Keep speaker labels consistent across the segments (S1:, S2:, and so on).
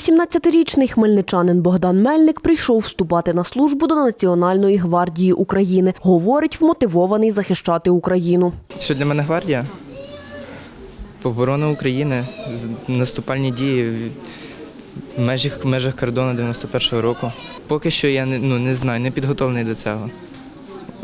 S1: 18-річний хмельничанин Богдан Мельник прийшов вступати на службу до Національної гвардії України. Говорить, вмотивований захищати Україну.
S2: Що для мене гвардія? Оборона України, наступальні дії в межах, межах кордону 91-го року. Поки що я не, ну, не знаю, не підготовлений до цього.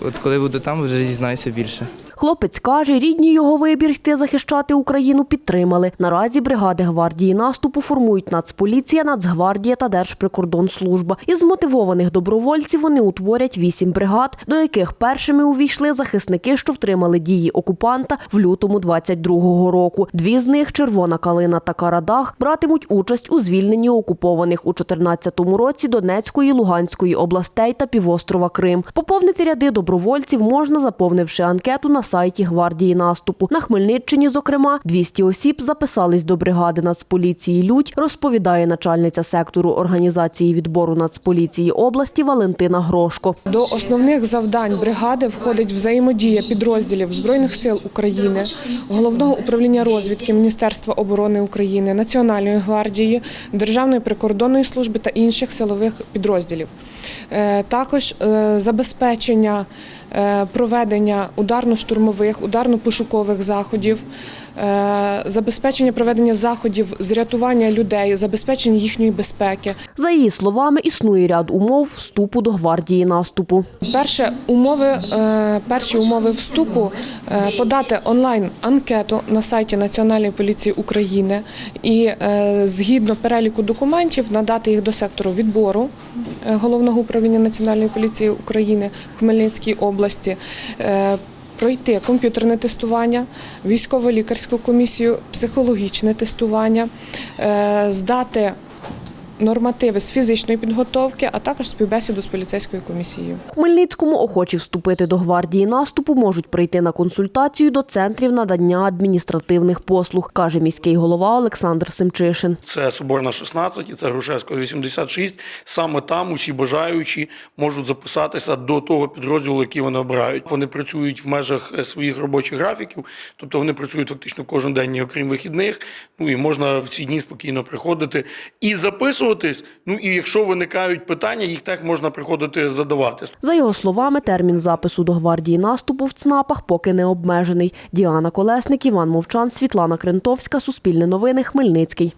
S2: От коли буду там, вже дізнаюся більше.
S1: Хлопець каже, рідні його вибір йти захищати Україну підтримали. Наразі бригади гвардії наступу формують Нацполіція, Нацгвардія та Держприкордонслужба. Із мотивованих добровольців вони утворять вісім бригад, до яких першими увійшли захисники, що втримали дії окупанта в лютому 22-го року. Дві з них Червона Калина та Карадах братимуть участь у звільненні окупованих у 14-му році Донецької, Луганської областей та півострова Крим. Поповнити ряди добровольців можна, заповнивши анкету на сайті гвардії наступу. На Хмельниччині, зокрема, 200 осіб записались до бригади Нацполіції Людь, розповідає начальниця сектору організації відбору Нацполіції області Валентина Грошко.
S3: До основних завдань бригади входить взаємодія підрозділів Збройних сил України, Головного управління розвідки Міністерства оборони України, Національної гвардії, Державної прикордонної служби та інших силових підрозділів. Е, Також е, забезпечення проведення ударно-штурмових, ударно-пошукових заходів, е, забезпечення проведення заходів з рятування людей, забезпечення їхньої безпеки.
S1: За її словами, існує ряд умов вступу до гвардії наступу.
S3: Перше умови, е, перші умови вступу е, подати онлайн анкету на сайті Національної поліції України і е, згідно переліку документів надати їх до сектору відбору е, головного управління Національної поліції України в Хмельницькій області. Е, Пройти комп'ютерне тестування, військово-лікарську комісію, психологічне тестування, е, здати нормативи з фізичної підготовки, а також співбесіду з поліцейською комісією.
S1: Хмельницькому охочі вступити до гвардії наступу можуть прийти на консультацію до центрів надання адміністративних послуг, каже міський голова Олександр Семчишин.
S4: Це Соборна 16 і це Грушевського 86. Саме там усі бажаючі можуть записатися до того підрозділу, який вони обирають. Вони працюють в межах е, своїх робочих графіків, тобто вони працюють фактично кожен день, окрім вихідних. Ну і можна в ці дні спокійно приходити і записуватись. Ну і якщо виникають питання, їх так можна приходити задавати.
S1: За його словами, термін запису до гвардії наступу в ЦНАПах поки не обмежений. Діана Колесник, Іван Мовчан, Світлана Крентовська, Суспільне новини, Хмельницький.